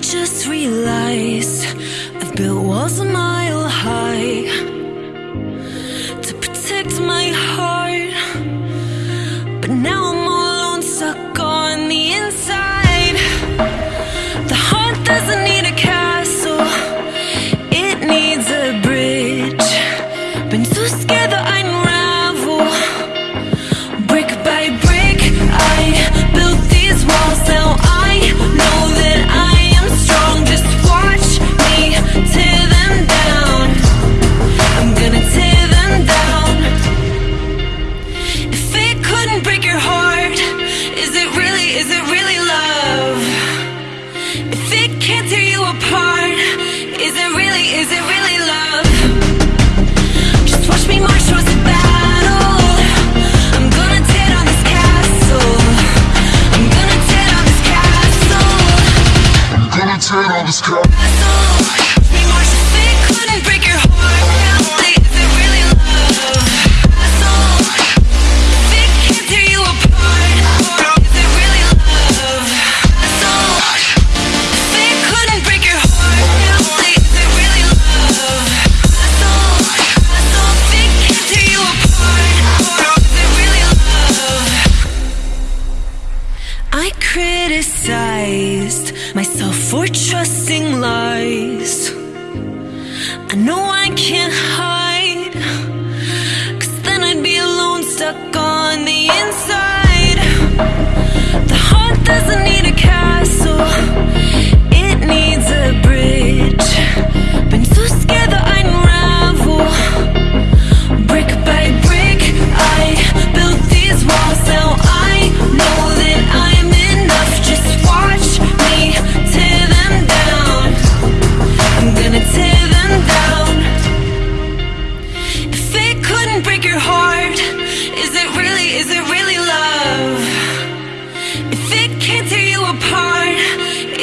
just realized I've built walls a mile high to protect my heart. But now I'm all alone, stuck on the inside. The heart doesn't is it really love? Just watch me march towards the battle. I'm gonna tear down this castle. I'm gonna tear down this castle. Gonna tear down this. Castle. Criticized myself for trusting lies. I know I can't hide, cause then I'd be alone, stuck on the inside.